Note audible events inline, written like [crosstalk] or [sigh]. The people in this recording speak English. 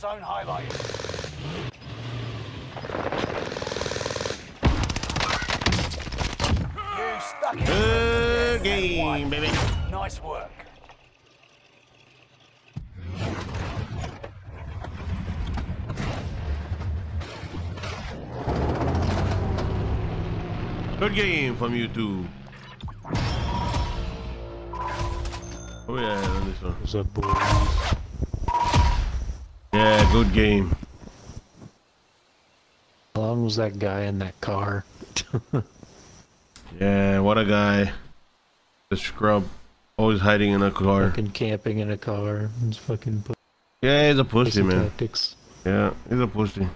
Zone highlighted. You stuck it. Good game, baby. Nice work. Good game from you two. Oh yeah, on this one. What's up, boys? Yeah, good game. How long was that guy in that car? [laughs] Yeah, what a guy. The scrub. Always hiding in a car. fucking camping in a car. It's fucking Yeah, he's a pussy, pussy man. tactics. Yeah, he's a pussy.